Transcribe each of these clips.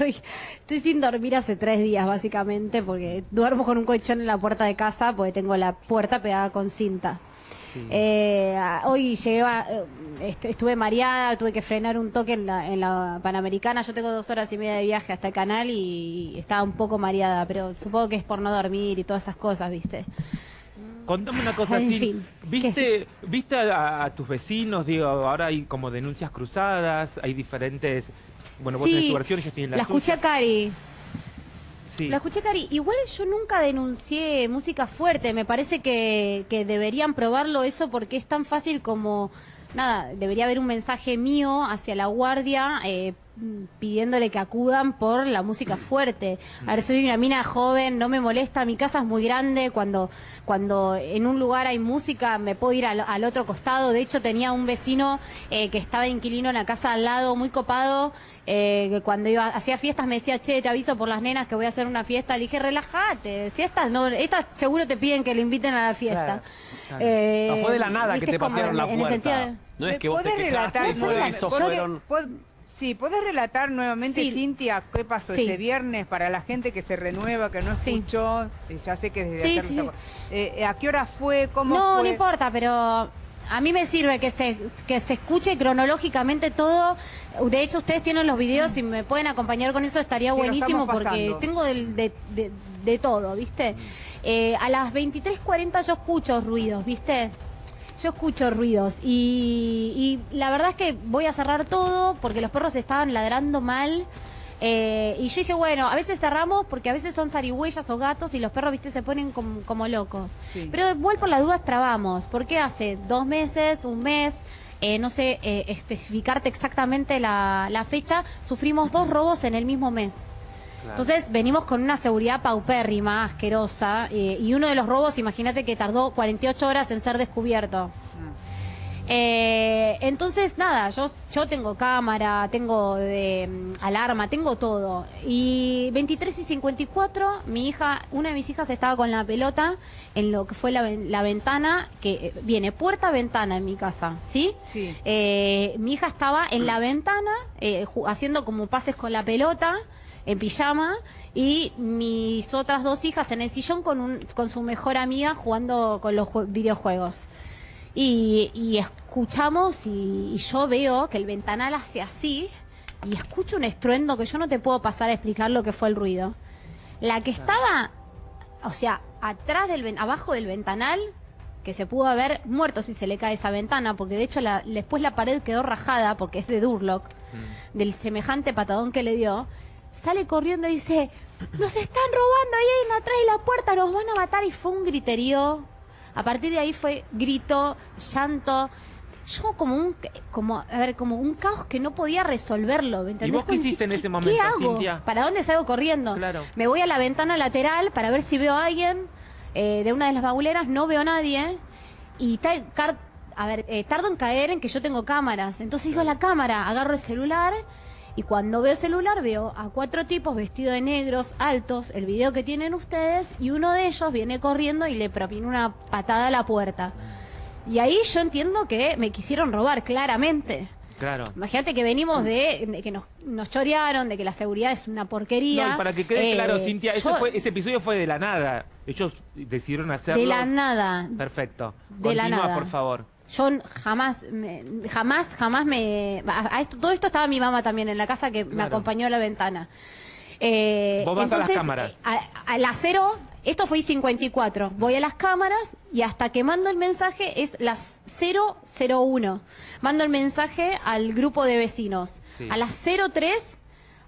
estoy, estoy sin dormir hace tres días, básicamente, porque duermo con un colchón en la puerta de casa, porque tengo la puerta pegada con cinta. Eh, hoy llegué eh, estuve mareada, tuve que frenar un toque en la, en la Panamericana. Yo tengo dos horas y media de viaje hasta el canal y, estaba un poco mareada, pero supongo que es por no dormir y todas esas cosas, ¿viste? Contame una cosa, así. ¿viste, ¿viste a, tus vecinos? Digo, ahora hay como denuncias cruzadas, hay diferentes... Bueno, vos tenés tu versión, ellos tienen la La escuché a Cari. La escuché, Cari. Igual yo nunca denuncié música fuerte. Me parece que, que deberían probarlo eso porque es tan fácil como nada, debería haber un mensaje mío hacia la guardia eh, pidiéndole que acudan por la música fuerte. A ver, soy una mina joven, no me molesta, mi casa es muy grande, cuando, cuando en un lugar hay música me puedo ir al, otro costado. De hecho, tenía un vecino eh, que estaba inquilino en la casa al lado, muy copado, eh, que cuando iba hacía fiestas me decía, che, te aviso por las nenas que voy a hacer una fiesta. Le dije, relájate, si estas no, estas seguro te piden que le inviten a la fiesta. Eh, no fue de la nada que te patearon la puerta. No es que vos te relatar, Sí, ¿podés relatar nuevamente, Cintia, qué pasó ese viernes para la gente que se renueva, que no escuchó? Eh, ya sé que desde sí, eh, ¿A qué hora fue? ¿Cómo no, fue? No, importa, pero a mí me sirve que se, que se escuche cronológicamente todo. De hecho, ustedes tienen los videos, y me pueden acompañar con eso estaría buenísimo porque tengo de, de, todo, ¿viste? Eh, a las 23.40 yo escucho ruidos, ¿viste? Yo escucho ruidos y, la verdad es que voy a cerrar todo porque los perros estaban ladrando mal. Eh, y yo dije, bueno, a veces cerramos porque a veces son zarigüeyas o gatos y los perros, viste, se ponen como, locos. Pero igual por las dudas trabamos, porque hace dos meses, un mes, eh, no sé eh, especificarte exactamente la, la fecha, sufrimos dos robos en el mismo mes. Entonces venimos con una seguridad paupérrima, asquerosa, eh, y uno de los robos, imagínate que tardó 48 horas en ser descubierto. Mm. Eh, entonces, nada, yo, yo tengo cámara, tengo de, mm, alarma, tengo todo. Y 23 y 54, mi hija, una de mis hijas estaba con la pelota en lo que fue la, ventana, que eh, viene puerta-ventana en mi casa, ¿sí? Sí. mi hija estaba en la ventana haciendo como pases con la pelota en pijama y mis otras dos hijas en el sillón con, un, con su mejor amiga jugando con los videojuegos. Y, escuchamos y, yo veo que el ventanal hace así y escucho un estruendo que yo no te puedo pasar a explicar lo que fue el ruido. La que estaba, o sea, atrás del abajo del ventanal, que se pudo haber muerto si se le cae esa ventana, porque de hecho la, después la pared quedó rajada porque es de Durlock, mm. del semejante patadón que le dio sale corriendo y dice, nos están robando ahí atrás de la puerta, nos van a matar. Y fue un griterío. A partir de ahí fue grito, llanto. Yo como un, como, a ver, como un caos que no podía resolverlo. ¿Y vos qué hiciste en ese momento, ¿Qué hago? ¿Para dónde salgo corriendo? Me voy a la ventana lateral para ver si veo a alguien eh, de una de las baguleras, no veo a nadie. Y a ver, eh, tardo en caer en que yo tengo cámaras. Entonces digo, la cámara, agarro el celular y cuando veo el celular veo a cuatro tipos vestidos de negros, altos, el video que tienen ustedes, y uno de ellos viene corriendo y le propina una patada a la puerta. Y ahí yo entiendo que me quisieron robar, claramente. Claro. Imagínate que venimos de, que nos, nos, chorearon, de que la seguridad es una porquería. No, para que quede claro, eh, Cintia, ese episodio fue de la nada. Ellos decidieron hacerlo. De la nada. Perfecto. De la nada. por favor. Yo jamás, jamás, jamás me... A esto, todo esto estaba mi mamá también en la casa que me acompañó a la ventana. Eh, Vos vas a las cámaras. Eh, a, las cero, esto fue 54. Voy a las cámaras y hasta que mando el mensaje es las 001. Mando el mensaje al grupo de vecinos. A las 03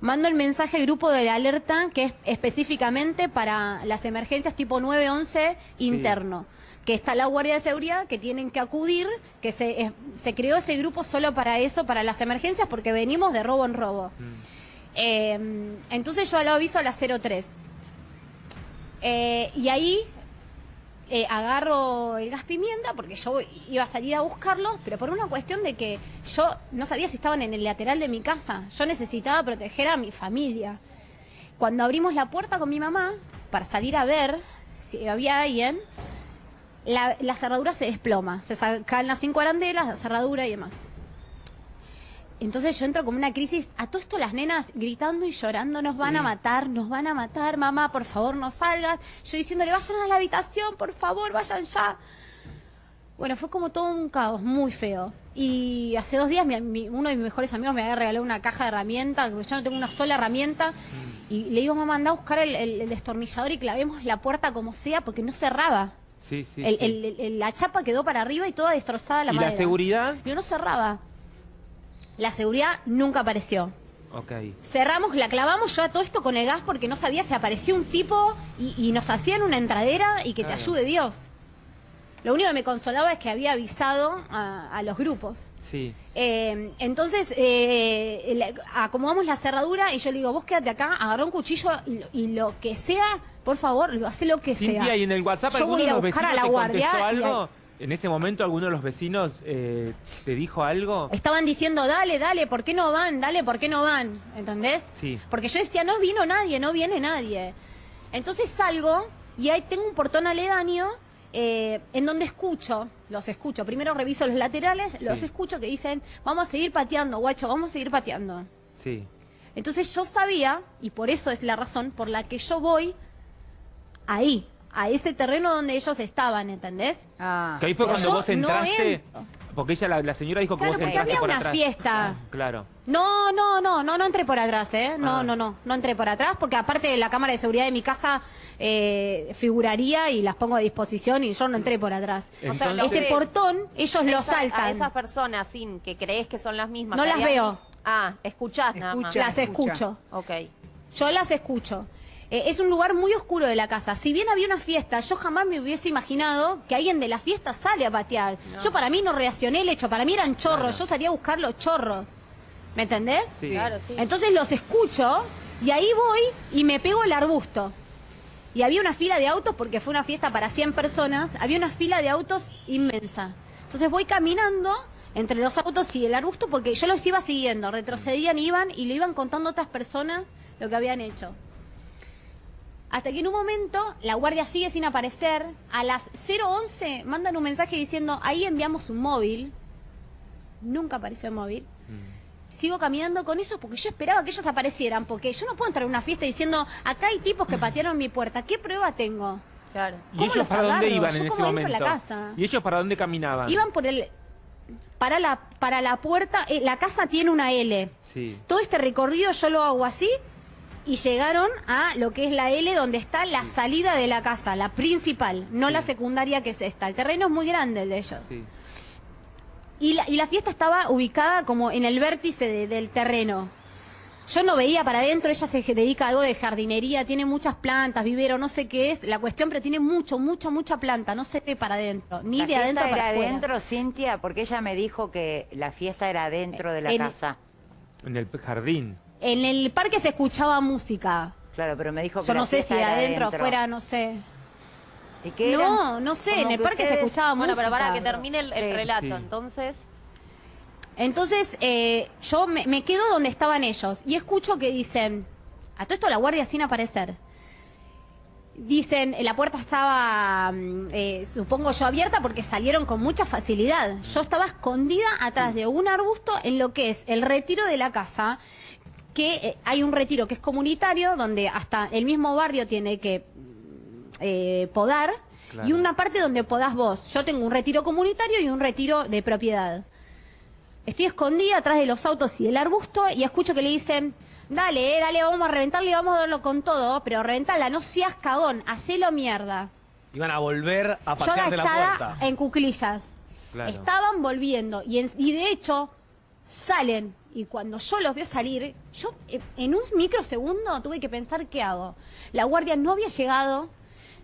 mando el mensaje al grupo de alerta que es específicamente para las emergencias tipo 911 interno que está la Guardia de Seguridad, que tienen que acudir, que se, eh, se creó ese grupo solo para eso, para las emergencias, porque venimos de robo en robo. Mm. Eh, entonces yo lo aviso a las 03. Eh, y ahí agarro el gas pimienta, porque yo iba a salir a buscarlos, pero por una cuestión de que yo no sabía si estaban en el lateral de mi casa. Yo necesitaba proteger a mi familia. Cuando abrimos la puerta con mi mamá, para salir a ver si había alguien, la, cerradura se desploma, se sacan las cinco arandelas, la cerradura y demás. entonces yo entro como una crisis. A todo esto las nenas gritando y llorando, nos van a matar, nos van a matar, mamá, por favor no salgas. Yo diciéndole, vayan a la habitación, por favor, vayan ya. Bueno, fue como todo un caos muy feo. Y hace dos días uno de mis mejores amigos me había regalado una caja de herramientas, yo no tengo una sola herramienta. Mm. Y le digo, mamá, anda a buscar el, destornillador y clavemos la puerta como sea, porque no cerraba. Sí, sí, la chapa quedó para arriba y toda destrozada la ¿Y la seguridad? Yo no cerraba. La seguridad nunca apareció. Ok. Cerramos, la clavamos yo a todo esto con el gas porque no sabía si aparecía un tipo y, nos hacían una entradera y que te ayude Dios. Lo único que me consolaba es que había avisado a, los grupos. Sí. Eh, entonces, eh, acomodamos la cerradura y yo le digo, vos quédate acá, agarró un cuchillo y, lo que sea, por favor, lo hace lo que sea. y en el WhatsApp yo voy a, buscar a la guardia. Algo? ¿En ese momento alguno de los vecinos eh, te dijo algo? Estaban diciendo, dale, dale, ¿por qué no van? Dale, ¿por qué no van? ¿Entendés? Sí. Porque yo decía, no vino nadie, no viene nadie. Entonces salgo y ahí tengo un portón aledaño eh, en donde escucho, los escucho, primero reviso los laterales, los escucho que dicen, vamos a seguir pateando, guacho, vamos a seguir pateando. Sí. Entonces yo sabía, y por eso es la razón por la que yo voy ahí, a ese terreno donde ellos estaban, ¿entendés? Ah. Que ahí fue cuando vos entraste. Porque ella, la, señora dijo que vos entraste había una fiesta. Ah, claro. No, no, no, no, no entré por atrás, ¿eh? No, ah. no, no, no entré por atrás porque aparte de la cámara de seguridad de mi casa eh, figuraría y las pongo a disposición y yo no entré por atrás. Ese portón, ellos lo saltan. A esas personas sin que crees que son las mismas. No las veo. Ah, escuchás nada más. Las escucho. Ok. Yo las escucho. Eh, es un lugar muy oscuro de la casa. Si bien había una fiesta, yo jamás me hubiese imaginado que alguien de la fiesta sale a patear. Yo para mí no reaccioné el hecho, para mí eran chorros, yo salía a buscar los chorros. ¿Me entendés? Sí. Claro, sí. Entonces los escucho y ahí voy y me pego el arbusto. Y había una fila de autos, porque fue una fiesta para 100 personas, había una fila de autos inmensa. Entonces voy caminando entre los autos y el arbusto porque yo los iba siguiendo, retrocedían, iban y le iban contando a otras personas lo que habían hecho. Hasta que en un momento la guardia sigue sin aparecer. A las 011 mandan un mensaje diciendo, ahí enviamos un móvil. Nunca apareció el móvil. Mm. Sigo caminando con eso porque yo esperaba que ellos aparecieran. Porque yo no puedo entrar a una fiesta diciendo, acá hay tipos que patearon mi puerta. ¿Qué prueba tengo? Claro. ¿Y ellos para dónde iban en ese momento? la casa? ¿Y ellos para dónde caminaban? Iban por el... Para la, para la puerta, eh, la casa tiene una L. Sí. Todo este recorrido yo lo hago así y llegaron a lo que es la L, donde está la salida de la casa, la principal, no la secundaria que es esta. El terreno es muy grande el de ellos. Y, la, y la fiesta estaba ubicada como en el vértice del terreno. Yo no veía para adentro, ella se dedica a algo de jardinería, tiene muchas plantas, vivero, no sé qué es la cuestión, pero tiene mucho, mucha, mucha planta, no sé qué para adentro, ni de adentro para era adentro, Cintia? Porque ella me dijo que la fiesta era dentro de la casa. En el jardín. En el parque se escuchaba música. Claro, pero me dijo que Yo no sé si adentro o afuera, no sé. ¿Y qué No, no sé, en el parque se escuchaba música. Bueno, pero para que termine el, relato, entonces... Entonces, eh, yo me, quedo donde estaban ellos y escucho que dicen, a todo esto la guardia sin aparecer. Dicen, la puerta estaba, mm, eh, supongo yo, abierta porque salieron con mucha facilidad. Yo estaba escondida atrás de un arbusto en lo que es el retiro de la casa que eh, hay un retiro que es comunitario, donde hasta el mismo barrio tiene que eh, podar, y una parte donde podás vos. Yo tengo un retiro comunitario y un retiro de propiedad. Estoy escondida atrás de los autos y el arbusto y escucho que le dicen, dale, eh, dale, vamos a reventarle y vamos a darlo con todo, pero reventala, no seas cagón, hacelo mierda. Iban a volver a Yo agachada en cuclillas. Estaban volviendo y, y de hecho salen y cuando yo los veo salir, yo en un microsegundo tuve que pensar qué hago. La guardia no había llegado.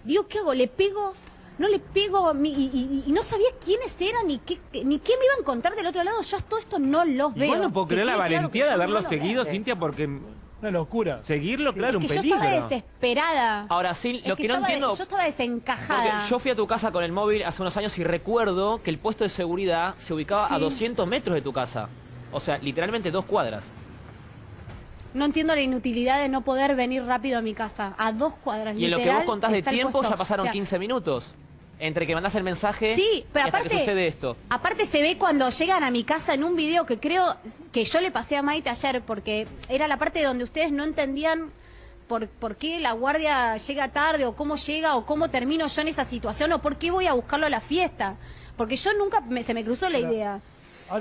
Digo, ¿qué hago? ¿Le pego? No le pego y, no sabía quiénes eran ni qué, ni qué me iban a contar del otro lado. Yo todo esto no los veo. Bueno, puedo creer la valentía de haberlo seguido, Cintia, porque una locura. Seguirlo, claro, un peligro. Yo estaba desesperada. Ahora sí, lo que, no entiendo. yo estaba desencajada. Yo fui a tu casa con el móvil hace unos años y recuerdo que el puesto de seguridad se ubicaba a 200 metros de tu casa. O sea, literalmente dos cuadras. No entiendo la inutilidad de no poder venir rápido a mi casa. A dos cuadras. Y en lo que vos contás de tiempo ya pasaron 15 minutos. Entre que mandas el mensaje sí, pero y hasta aparte, que sucede esto. Aparte se ve cuando llegan a mi casa en un video que creo que yo le pasé a Maite ayer, porque era la parte donde ustedes no entendían por, por qué la guardia llega tarde, o cómo llega, o cómo termino yo en esa situación, o por qué voy a buscarlo a la fiesta. Porque yo nunca se me cruzó la idea.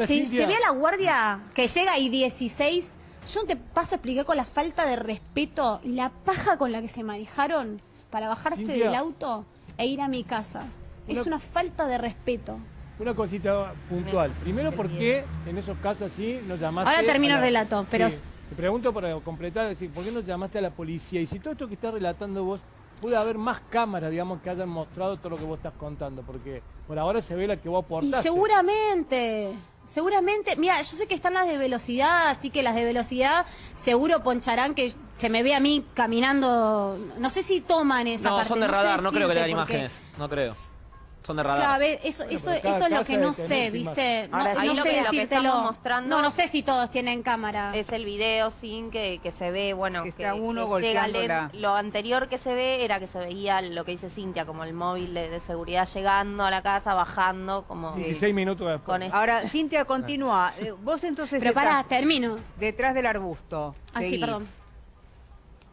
Si se ve a la guardia que llega y 16, yo no te paso a explicar con la falta de respeto y la paja con la que se manejaron para bajarse del auto e ir a mi casa. es una falta de respeto. Una cosita puntual. Primero, ¿por qué en esos casos así nos llamaste? Ahora termino el relato, pero... te pregunto para completar, decir, ¿por qué no llamaste a la policía? Y si todo esto que estás relatando vos, puede haber más cámaras, digamos, que hayan mostrado todo lo que vos estás contando, porque por ahora se ve la que vos aportaste. Y seguramente, seguramente, mira, yo sé que están las de velocidad, así que las de velocidad seguro poncharán que se me ve a mí caminando, no sé si toman esa no, parte. Son de radar, no creo que le imágenes, no creo. Son de radar. eso, eso, eso es lo que no sé, ¿viste? No, no sé decírtelo. Mostrando no, no sé si todos tienen cámara. Es el video sin que, que se ve, bueno, que, que, uno llega Lo anterior que se ve era que se veía lo que dice Cintia, como el móvil de, seguridad llegando a la casa, bajando, como... 16 minutos después. Ahora, Cintia, continúa. Eh, vos entonces Pero pará, termino. Detrás del arbusto. Ah, sí, perdón.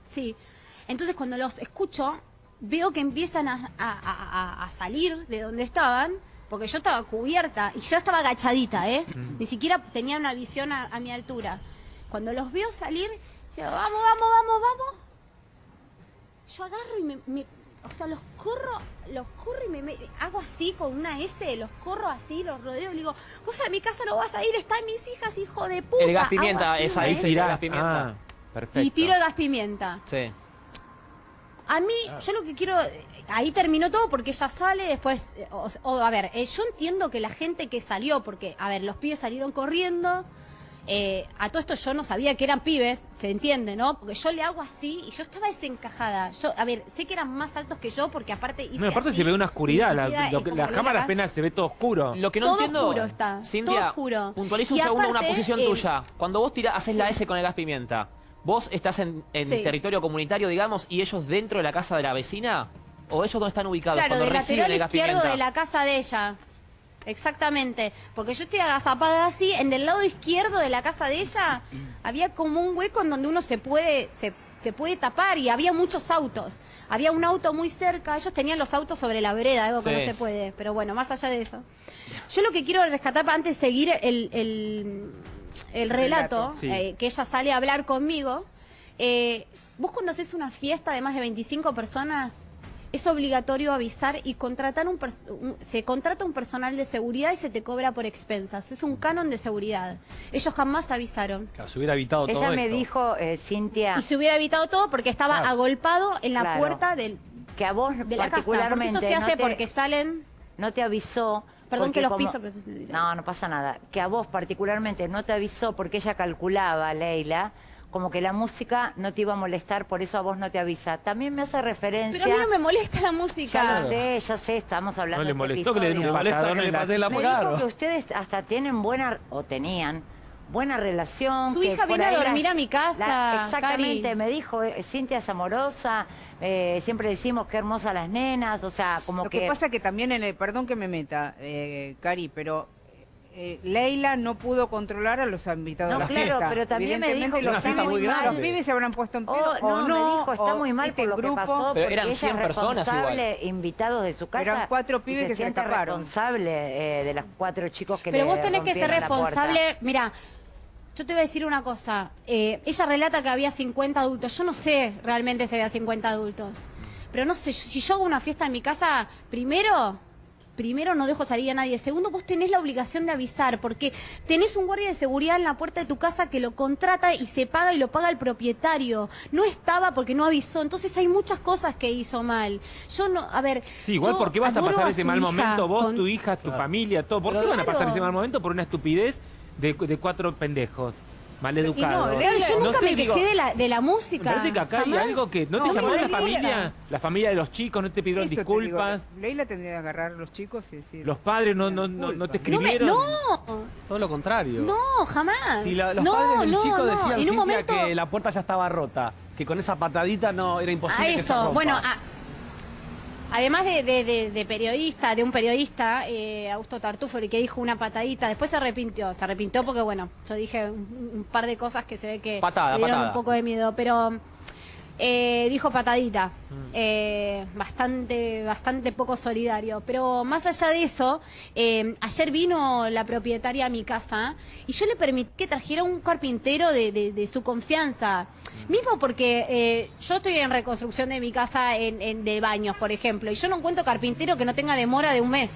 Sí. Entonces cuando los escucho, veo que empiezan a, salir de donde estaban, porque yo estaba cubierta y yo estaba agachadita, ¿eh? Ni siquiera tenía una visión a, mi altura. Cuando los veo salir, digo, vamos, vamos, vamos, vamos. Yo agarro y me, o sea, los corro, los corro y me, hago así con una S, los corro así, los rodeo y digo, vos a mi casa no vas a ir, están mis hijas, hijo de puta. El gas pimienta, esa, esa irá gas pimienta. Ah, perfecto. Y tiro el gas pimienta. Sí. A mí, yo lo que quiero, ahí terminó todo porque ella sale después, eh, o, a ver, eh, yo entiendo que la gente que salió, porque, a ver, los pibes salieron corriendo, eh, a todo esto yo no sabía que eran pibes, se entiende, ¿no? Porque yo le hago así y yo estaba desencajada. Yo, a ver, sé que eran más altos que yo porque aparte hice No, aparte se ve una oscuridad, la, cámara apenas se ve todo oscuro. Lo que no todo entiendo, oscuro está, todo oscuro. puntualiza un segundo una posición tuya. Cuando vos tirás, haces la S con el gas pimienta, ¿Vos estás en, territorio comunitario, digamos, y ellos dentro de la casa de la vecina? ¿O ellos dónde están ubicados claro, cuando reciben el izquierdo de la casa de ella. Exactamente. Porque yo estoy agazapada así, en el lado izquierdo de la casa de ella había como un hueco en donde uno se puede, se, se puede tapar y había muchos autos. Había un auto muy cerca, ellos tenían los autos sobre la vereda, algo que no se puede. Pero bueno, más allá de eso. Yo lo que quiero rescatar antes de seguir el el relato, eh, que ella sale a hablar conmigo, eh, vos cuando haces una fiesta de más de 25 personas, es obligatorio avisar y contratar un, se contrata un personal de seguridad y se te cobra por expensas. Es un canon de seguridad. Ellos jamás avisaron. se hubiera evitado Ella todo me dijo, eh, Cintia... Y se hubiera evitado todo porque estaba agolpado en la puerta del, que a vos de la particularmente casa. eso se hace porque salen... No te avisó Perdón que los piso, pero No, no pasa nada. Que a vos particularmente no te avisó porque ella calculaba, Leila, como que la música no te iba a molestar, por eso a vos no te avisa. También me hace referencia... Pero a mí no me molesta la música. Ya lo sé, ya sé, estamos hablando No le molestó que le den un palestón en la... Me dijo que ustedes hasta tienen buena, o tenían, buena relación. Su hija viene a dormir a mi casa. exactamente, me dijo, eh, Cintia es amorosa, eh, siempre decimos qué hermosas las nenas, o sea, como que... Lo que pasa que también en el, perdón que me meta, eh, Cari, pero eh, Leila no pudo controlar a los invitados no, la claro, pero también me dijo que los pibes se habrán puesto en pedo oh, o no, no, me dijo, está muy mal este por lo grupo, que pasó, pero eran 100 personas igual. invitados de su casa. Eran cuatro pibes que se, se responsable eh, de los cuatro chicos que Pero vos tenés que ser responsable, mira, yo te voy a decir una cosa. Eh, ella relata que había 50 adultos. Yo no sé realmente si había 50 adultos. Pero no sé, si yo hago una fiesta en mi casa, primero, primero no dejo salir a nadie. Segundo, vos tenés la obligación de avisar, porque tenés un guardia de seguridad en la puerta de tu casa que lo contrata y se paga y lo paga el propietario. No estaba porque no avisó. Entonces hay muchas cosas que hizo mal. Yo no, a ver. Sí, igual, ¿por qué vas a pasar ese mal momento? Vos, tu hija, tu familia, todo. ¿Por qué van a pasar ese mal momento por una estupidez de, de cuatro pendejos? mal educado. No, yo nunca me quejé de la, de la música. parece que acá hay algo que... ¿No, te llamó la familia? La familia de los chicos, ¿no te pidieron disculpas? Leila tendría que agarrar a los chicos y decir... Los padres no, no, no, te escribieron. No, Todo lo contrario. No, jamás. Si los padres del chico decían, que la puerta ya estaba rota, que con esa patadita no era imposible A eso, bueno... además de, periodista, de un periodista, eh, Augusto Tartufoli, que dijo una patadita, después se arrepintió, se arrepintió porque, bueno, yo dije un, par de cosas que se ve que patada, dieron un poco de miedo, pero eh, dijo patadita, mm. eh, bastante, bastante poco solidario. Pero más allá de eso, eh, ayer vino la propietaria a mi casa y yo le permití que trajera un carpintero de, su confianza. Mismo porque yo estoy en reconstrucción de mi casa en, de baños, por ejemplo, y yo no encuentro carpintero que no tenga demora de un mes.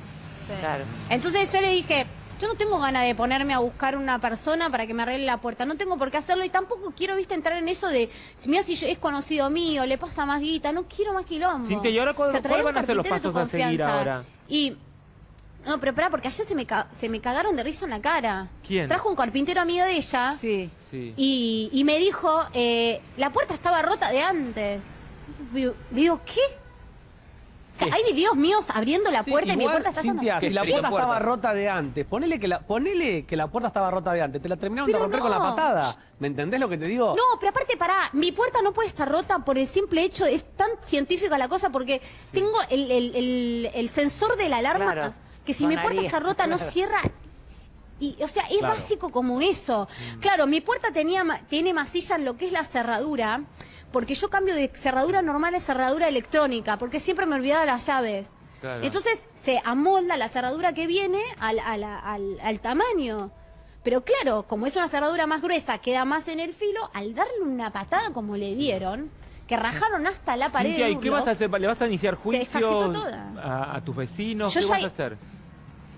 Entonces yo le dije, yo no tengo ganas de ponerme a buscar una persona para que me arregle la puerta. No tengo por qué hacerlo y tampoco quiero, viste, entrar en eso de, si mira si es conocido mío, le pasa más guita. No quiero más quilombo. Cintia, ¿y ahora cuál, van a ser los pasos a seguir ahora? Y... No, pero espera, porque ayer se me, se me cagaron de risa en la cara. ¿Quién? Trajo un carpintero amigo de ella. Sí. sí. Y, y me dijo, eh, la puerta estaba rota de antes. Digo, ¿qué? hay videos míos abriendo la puerta y mi puerta está Cintia, si la puerta, estaba rota de antes, ponele que, la, ponele que la puerta estaba rota de antes, te la terminaron de romper con la patada. ¿Me entendés lo que te digo? No, pero aparte, pará, mi puerta no puede estar rota por el simple hecho, es tan científica la cosa porque tengo el, sensor de la alarma que si mi puerta está rota no cierra y, o sea, es básico como eso. Mm. Claro, mi puerta tenía, tiene masilla en lo que es la cerradura, porque yo cambio de cerradura normal a cerradura electrónica, porque siempre me olvidaba las llaves. Entonces se amolda la cerradura que viene al, al, tamaño. Pero claro, como es una cerradura más gruesa, queda más en el filo, al darle una patada como le dieron, que rajaron hasta la pared. ¿y qué vas a hacer? ¿Le vas a iniciar juicio a, tus vecinos? ¿Qué vas a hacer?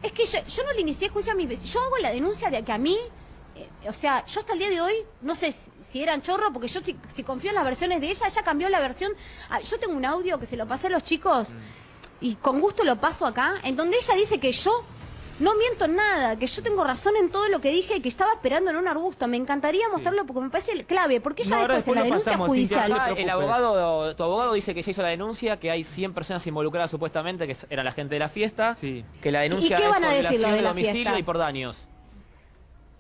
Es que yo, yo no le inicié juicio a mis vecinos. Yo hago la denuncia de que a mí o sea, yo hasta el día de hoy, no sé si eran chorro, porque yo si, confío en las versiones de ella, ella cambió la versión. Ah, yo tengo un audio que se lo pasé a los chicos y con gusto lo paso acá, en donde ella dice que yo no miento en nada, que yo tengo razón en todo lo que dije, que estaba esperando en un arbusto. Me encantaría mostrarlo porque me parece clave, porque ella después, en la denuncia judicial... el abogado, tu abogado dice que ya hizo la denuncia, que hay 100 personas involucradas supuestamente, que eran la gente de la fiesta, que la denuncia ¿Y qué van a decir de, domicilio y por daños.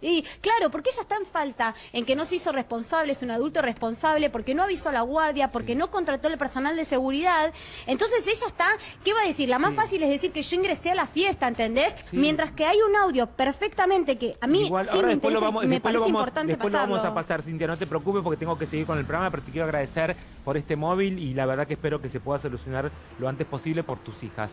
Y claro, porque ella está en falta en que no se hizo responsable, es un adulto responsable, porque no avisó a la guardia, porque no contrató el personal de seguridad. Entonces ella está, ¿qué va a decir? La más fácil es decir que yo ingresé a la fiesta, ¿entendés? Mientras que hay un audio perfectamente que a mí sí me interesa, vamos, me parece importante después lo vamos a pasar, Cintia, no te preocupes porque tengo que seguir con el programa, pero te quiero agradecer por este móvil y la verdad que espero que se pueda solucionar lo antes posible por tus hijas.